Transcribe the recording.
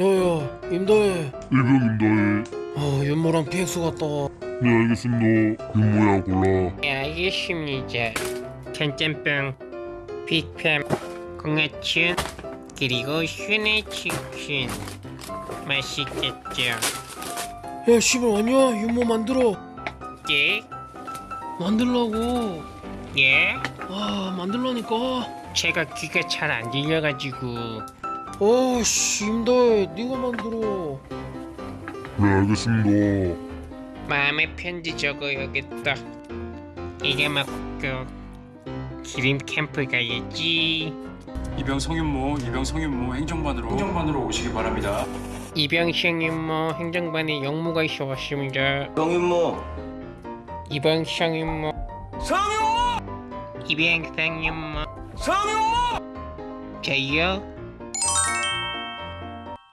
야야 임다해 일병입니다. 아 윤모랑 PX 갔다 와네 알겠습니다. 윤모야 골라. 네, 알겠습니다. 전짬뽕, 빅팸, 공화춘, 그리고 순의 치킨. 맛있겠죠? 야 씨발 왔냐 윤모 만들어 예? 만들라고 예? 아 만들라니까 제가 귀가 잘 안 들려가지고 아씨 임다해 네가 만들어 네 알겠습니다. 마음의 편지 적어야겠다. 이게 맞고 기림 캠프 가야지. 이병 성윤모, 이병 성윤모 행정반으로 행정반으로 오시기 바랍니다. 이병 성윤모 행정반에 영무가 있어 왔습니다. 성윤모 이병 성윤모 성윤모 이병 성윤모 성윤모 저요